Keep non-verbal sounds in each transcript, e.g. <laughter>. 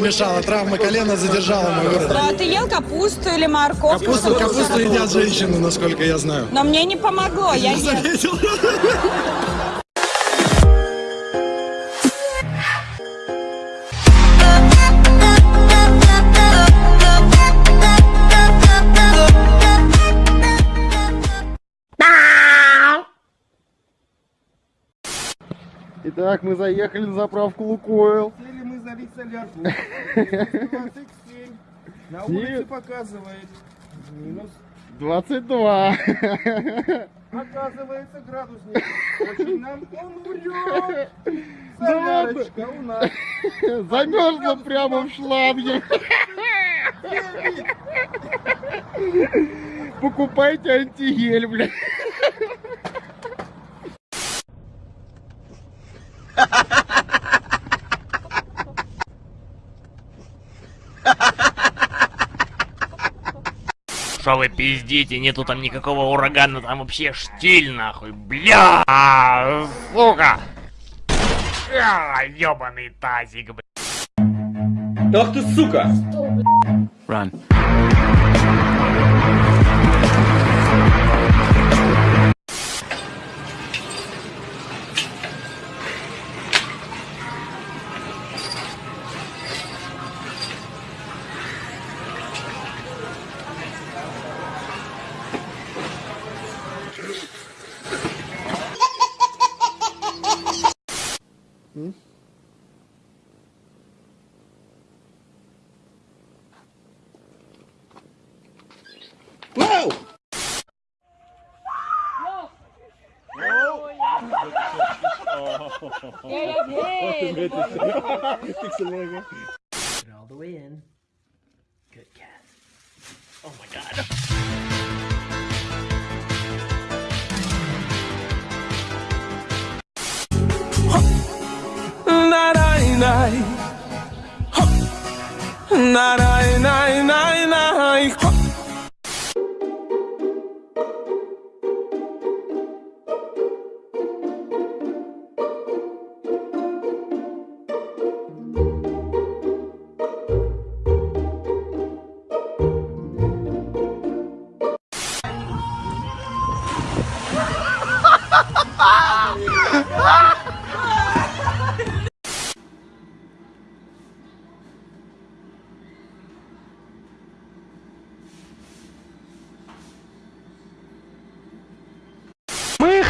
помешала. Травма колена задержала мой вырод. А ты ел капусту или морковку? Капусту, капусту едят женщины, насколько я знаю. Но мне не помогло, я ем. Заметил. Итак, мы заехали на заправку Лукойл. Залить солярку. Минус <laughs> 27. На улице показывает. Минус. 22. <laughs> Оказывается, градусник. Очень нам он. Да ладно. Солярочка у нас. Замерзла прямо в шланге. Покупайте антигель, блядь. Что вы пиздите, нету там никакого урагана, там вообще штиль нахуй, бля, сука. А, ёбаный тазик, бля. Ах ты сука! Get all the way in. Good cat. Oh my god. na na na na na na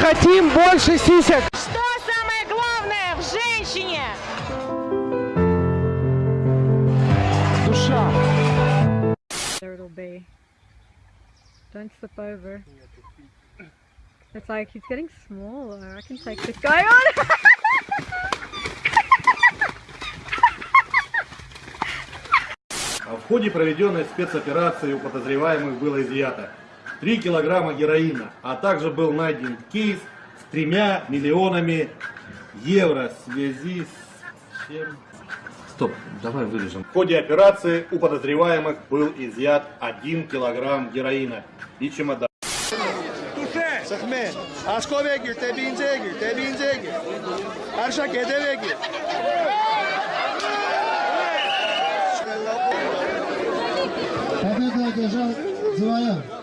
хотим больше сисек. Что самое главное в женщине? Душа. Don't slip over. It's like he's getting smaller. I can take this guy on. В ходе проведенной спецоперации у подозреваемых было изъято 3 килограмма героина, а также был найден кейс с тремя миллионами евро в связи с чем... Стоп, давай вырежем. В ходе операции у подозреваемых был изъят 1 килограмм героина и чемодан. Zeg me, aşko begir, tebince gir, tebince gir. Arşa kede begir. Победу одержал Зуая.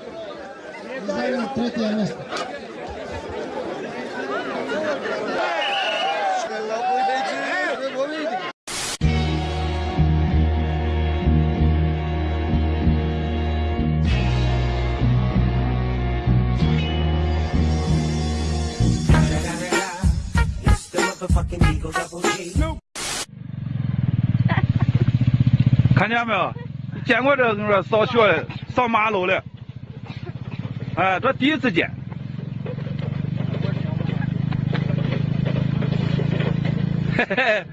看见没有？见过这哥扫雪的，扫马路的。哎这第一次见。嘿嘿嘿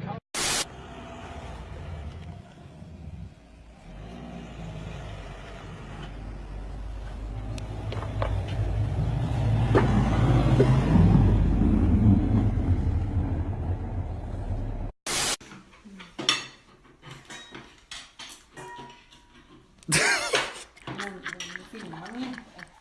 你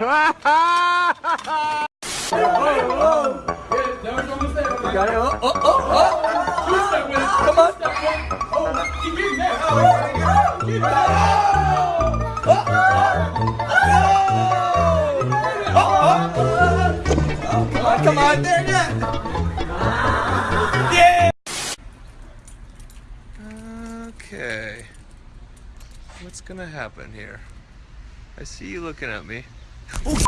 yeah. oh, oh. Step with it. Come on. Oh, that. Oh. Oh, oh, oh. Come on, come on. There, it is! Yeah. Okay. What's gonna happen here? I see you looking at me. Oh,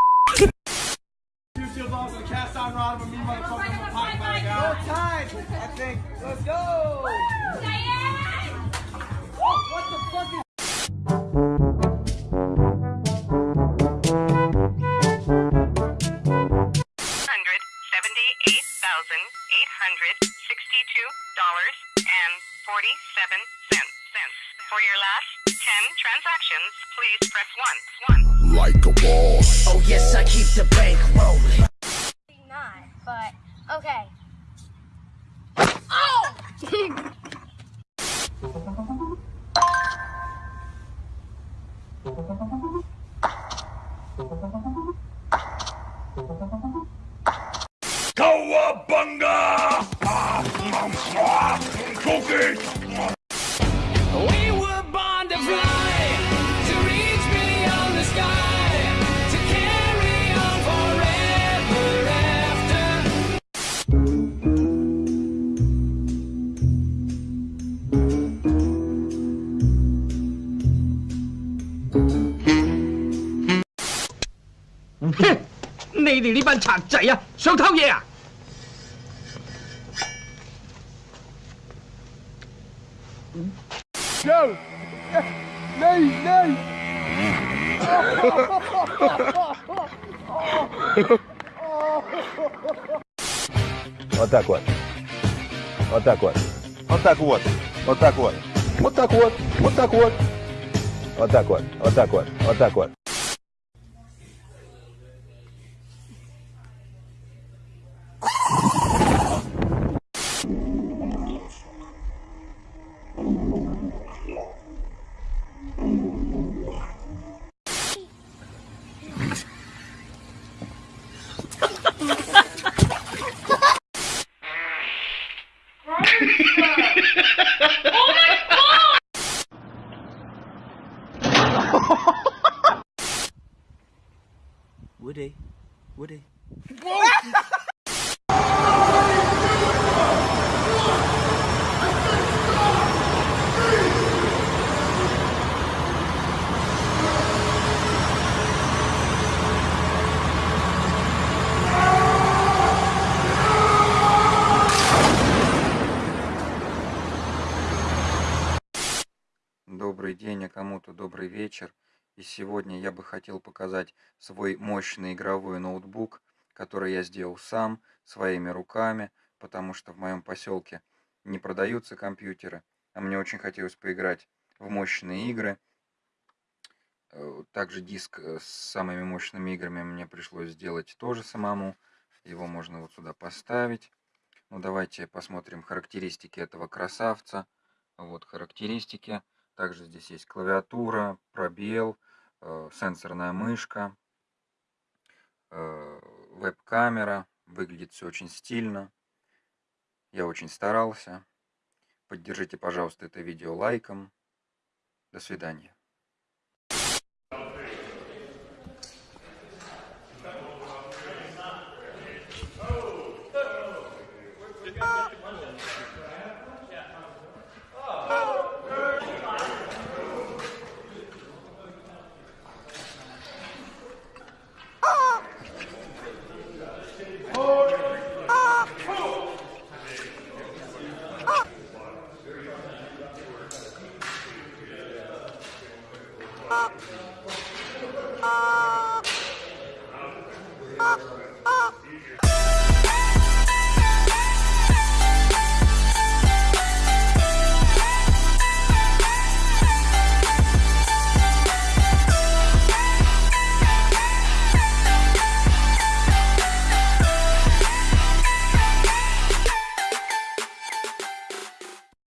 哼！你哋呢班贼仔啊，想偷嘢啊？Вот так вот. Вот так вот. Вот так вот. Вот так вот. Вот так вот. Вот так вот. Вот так вот. Вот так вот. Вот так вот. Oh Woody. Woody. Whoa! День, а кому-то добрый вечер. И сегодня я бы хотел показать свой мощный игровой ноутбук, который я сделал сам, своими руками, потому что в моем поселке не продаются компьютеры, а мне очень хотелось поиграть в мощные игры. Э, Также диск э, с самыми мощными играми мне пришлось сделать тоже самому. Его можно вот сюда поставить. Ну давайте посмотрим характеристики этого красавца. Вот характеристики. Также здесь есть клавиатура, пробел, э, сенсорная мышка, э, веб-камера. Выглядит все очень стильно. Я очень старался. Поддержите, пожалуйста, это видео лайком. До свидания.